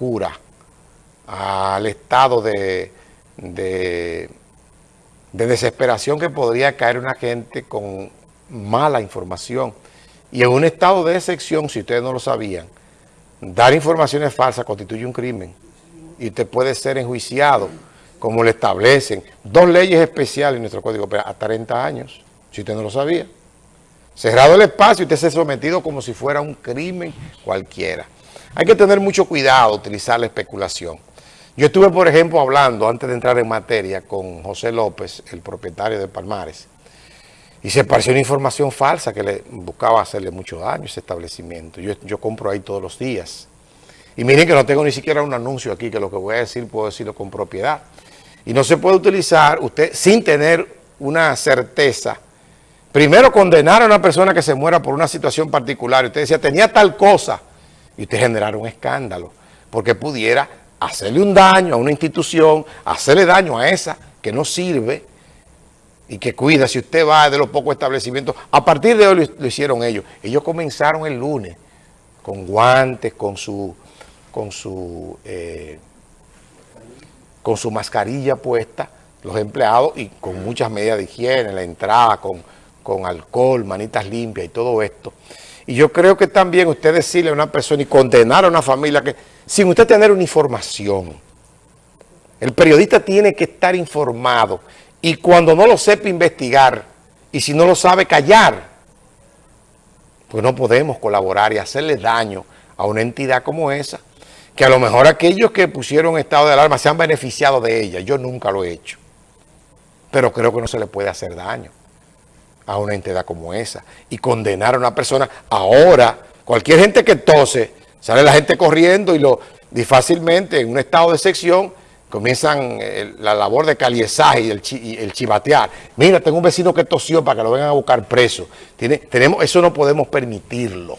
locura, al estado de, de, desesperación que podría caer una gente con mala información. Y en un estado de excepción, si ustedes no lo sabían, dar informaciones falsas constituye un crimen y usted puede ser enjuiciado, como le establecen dos leyes especiales en nuestro Código Penal, a 30 años, si usted no lo sabía. Cerrado el espacio, usted se ha sometido como si fuera un crimen cualquiera. Hay que tener mucho cuidado utilizar la especulación. Yo estuve, por ejemplo, hablando, antes de entrar en materia, con José López, el propietario de Palmares, y se pareció una información falsa que le buscaba hacerle mucho daño a ese establecimiento. Yo, yo compro ahí todos los días. Y miren que no tengo ni siquiera un anuncio aquí, que lo que voy a decir puedo decirlo con propiedad. Y no se puede utilizar usted sin tener una certeza Primero condenar a una persona que se muera por una situación particular. Usted decía, tenía tal cosa. Y usted generar un escándalo. Porque pudiera hacerle un daño a una institución, hacerle daño a esa que no sirve y que cuida. Si usted va de los pocos establecimientos, a partir de hoy lo, hicieron ellos. Ellos comenzaron el lunes con guantes, con su, con su, eh, con su mascarilla puesta, los empleados, y con muchas medidas de higiene, la entrada, con con alcohol, manitas limpias y todo esto. Y yo creo que también usted decirle a una persona y condenar a una familia que sin usted tener una información, el periodista tiene que estar informado. Y cuando no lo sepa investigar y si no lo sabe callar, pues no podemos colaborar y hacerle daño a una entidad como esa, que a lo mejor aquellos que pusieron estado de alarma se han beneficiado de ella. Yo nunca lo he hecho, pero creo que no se le puede hacer daño a una entidad como esa y condenar a una persona. Ahora, cualquier gente que tose, sale la gente corriendo y, lo, y fácilmente en un estado de sección comienzan eh, la labor de caliezaje y el, chivatear. Mira, tengo un vecino que tosió para que lo vengan a buscar preso. Tiene, tenemos, eso no podemos permitirlo.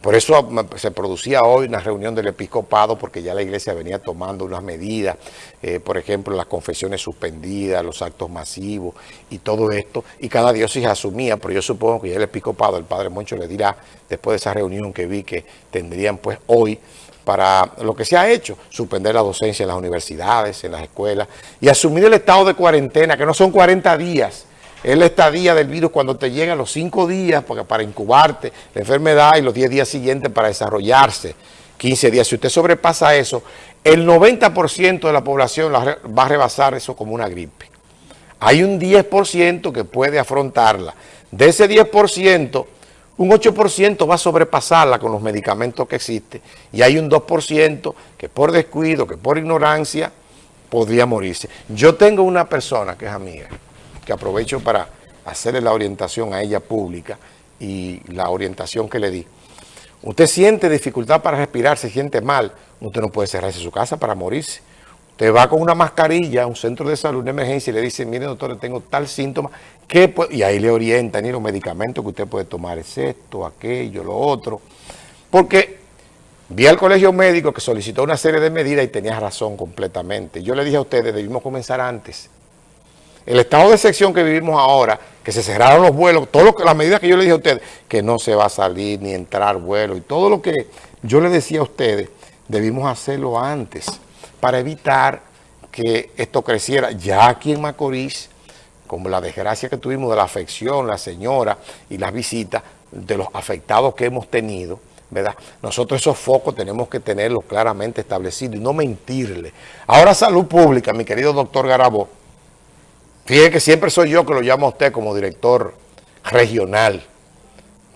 Por eso se producía hoy una reunión del episcopado, porque ya la iglesia venía tomando unas medidas, eh, por ejemplo, las confesiones suspendidas, los actos masivos y todo esto, y cada diócesis asumía, pero yo supongo que ya el episcopado, el padre Moncho le dirá, después de esa reunión que vi que tendrían pues hoy, para lo que se ha hecho, suspender la docencia en las universidades, en las escuelas, y asumir el estado de cuarentena, que no son 40 días, es la estadía del virus cuando te llegan los cinco días para incubarte la enfermedad y los 10 días siguientes para desarrollarse, 15 días. Si usted sobrepasa eso, el 90% de la población va a rebasar eso como una gripe. Hay un 10% que puede afrontarla. De ese 10%, un 8% va a sobrepasarla con los medicamentos que existen y hay un 2% que por descuido, que por ignorancia, podría morirse. Yo tengo una persona que es amiga, aprovecho para hacerle la orientación a ella pública y la orientación que le di. Usted siente dificultad para respirar, se siente mal, usted no puede cerrarse su casa para morirse. Usted va con una mascarilla a un centro de salud de emergencia y le dice, mire doctor, tengo tal síntoma, que y ahí le orientan y los medicamentos que usted puede tomar es esto, aquello, lo otro. Porque vi al colegio médico que solicitó una serie de medidas y tenía razón completamente. Yo le dije a ustedes, debimos comenzar antes el estado de sección que vivimos ahora, que se cerraron los vuelos, que, las medidas que yo le dije a ustedes, que no se va a salir ni entrar vuelo y todo lo que yo le decía a ustedes, debimos hacerlo antes para evitar que esto creciera. Ya aquí en Macorís, como la desgracia que tuvimos de la afección, la señora y las visitas de los afectados que hemos tenido, ¿verdad? Nosotros esos focos tenemos que tenerlos claramente establecidos y no mentirle. Ahora salud pública, mi querido doctor Garabó, Fíjese que siempre soy yo que lo llamo a usted como director regional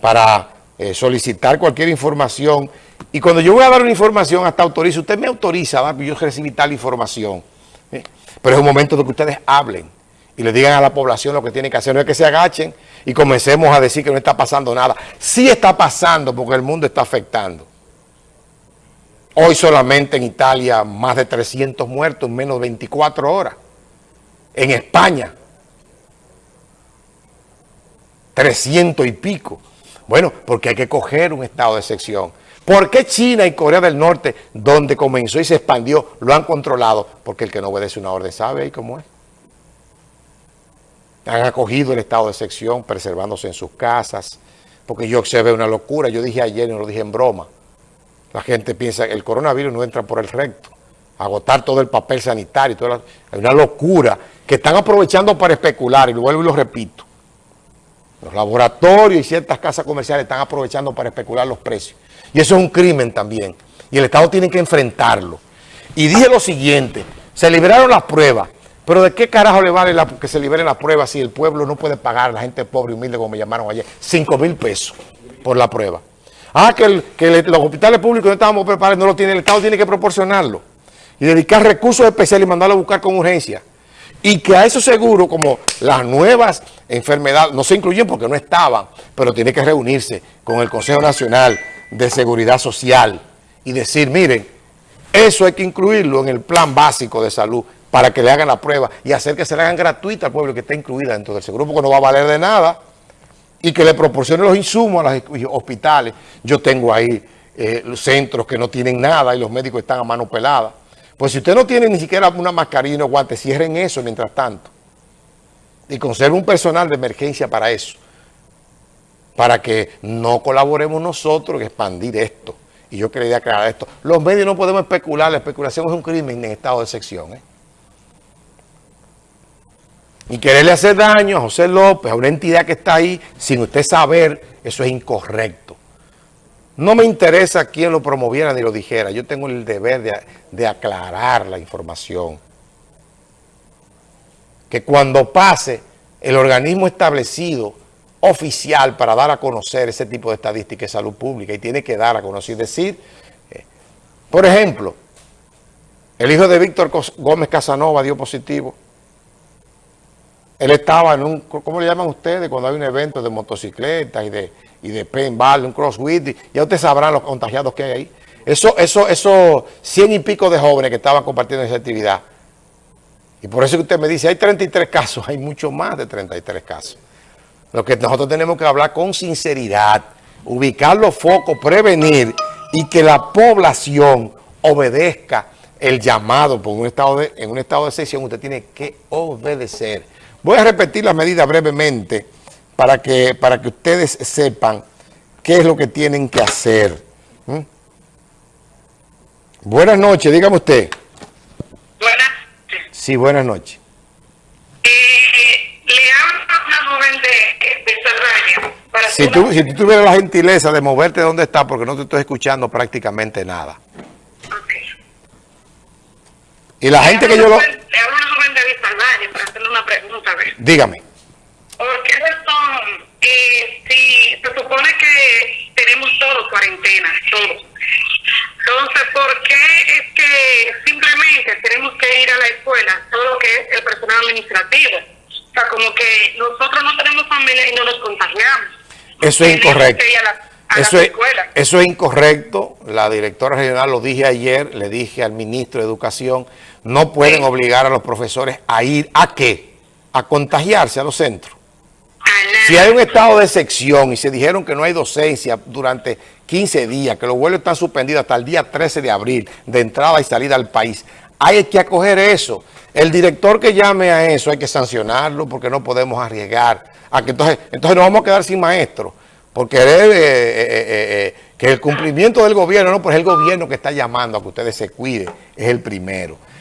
para eh, solicitar cualquier información. Y cuando yo voy a dar una información, hasta autoriza, usted me autoriza, ¿verdad? yo recibí tal información. ¿eh? Pero es un momento de que ustedes hablen y le digan a la población lo que tienen que hacer. No es que se agachen y comencemos a decir que no está pasando nada. Sí está pasando porque el mundo está afectando. Hoy solamente en Italia más de 300 muertos en menos de 24 horas en España. 300 y pico. Bueno, porque hay que coger un estado de excepción. ¿Por qué China y Corea del Norte, donde comenzó y se expandió, lo han controlado? Porque el que no obedece una orden sabe ahí cómo es. Han acogido el estado de excepción, preservándose en sus casas. Porque yo observé una locura. Yo dije ayer y no lo dije en broma. La gente piensa que el coronavirus no entra por el recto. Agotar todo el papel sanitario. Toda es una locura que están aprovechando para especular. Y lo vuelvo y lo repito. Los laboratorios y ciertas casas comerciales están aprovechando para especular los precios. Y eso es un crimen también. Y el Estado tiene que enfrentarlo. Y dije lo siguiente, se liberaron las pruebas, pero ¿de qué carajo le vale que se liberen las pruebas si el pueblo no puede pagar, la gente pobre y humilde, como me llamaron ayer, 5 mil pesos por la prueba? Ah, que, los hospitales públicos no estábamos preparados, no lo tiene, el Estado tiene que proporcionarlo. Y dedicar recursos especiales y mandarlo a buscar con urgencia. Y que a esos seguros, como las nuevas enfermedades, no se incluyen porque no estaban, pero tiene que reunirse con el Consejo Nacional de Seguridad Social y decir, miren, eso hay que incluirlo en el plan básico de salud para que le hagan la prueba y hacer que se le hagan gratuita al pueblo que está incluida dentro del seguro, porque no va a valer de nada y que le proporcione los insumos a los hospitales. Yo tengo ahí eh, centros que no tienen nada y los médicos están a mano pelada. Pues si usted no tiene ni siquiera una mascarilla y unos guantes, cierren eso mientras tanto. Y conserve un personal de emergencia para eso. Para que no colaboremos nosotros en expandir esto. Y yo quería aclarar esto. Los medios no podemos especular. La especulación es un crimen en estado de sección. ¿eh? y quererle hacer daño a José López, a una entidad que está ahí, sin usted saber, eso es incorrecto. No me interesa quién lo promoviera ni lo dijera, yo tengo el deber de, de aclarar la información. Que cuando pase el organismo establecido oficial para dar a conocer ese tipo de estadística de salud pública y tiene que dar a conocer, decir, eh, por ejemplo, el hijo de Víctor Gómez Casanova dio positivo, él estaba en un, ¿cómo le llaman ustedes? Cuando hay un evento de motocicletas y de, y de paintball, un crossfit, ya ustedes sabrán los contagiados que hay ahí. Eso, eso, eso, cien y pico de jóvenes que estaban compartiendo esa actividad. Y por eso que usted me dice, hay 33 casos, hay mucho más de 33 casos. Lo que nosotros tenemos que hablar con sinceridad, ubicar los focos, prevenir y que la población obedezca el llamado por un estado de, en un estado de excepción, usted tiene que obedecer. Voy a repetir la medida brevemente para que, para que ustedes sepan qué es lo que tienen que hacer. ¿Mm? Buenas noches, dígame usted. Buenas noches. Sí, buenas noches. Eh, le hablo una joven de, de si, tú, si tú tuvieras la gentileza de moverte de donde está, porque no te estoy escuchando prácticamente nada. Ok. Y la gente que yo lo... Dígame. ¿Por qué razón, eh, si se supone que tenemos todos cuarentena, todos? Entonces, ¿por qué es que simplemente tenemos que ir a la escuela, todo lo que es el personal administrativo? O sea, como que nosotros no tenemos familia y no nos contagiamos. Eso es incorrecto. Eso, es, eso es incorrecto. La directora regional lo dije ayer, le dije al ministro de Educación, no pueden obligar a los profesores a ir a qué? a contagiarse a los centros. Si hay un estado de sección y se dijeron que no hay docencia durante 15 días, que los vuelos están suspendidos hasta el día 13 de abril de entrada y salida al país, hay que acoger eso. El director que llame a eso hay que sancionarlo porque no podemos arriesgar. A que entonces, entonces nos vamos a quedar sin maestros porque eh, eh, eh, que el cumplimiento del gobierno, no, pues es el gobierno que está llamando a que ustedes se cuiden, es el primero.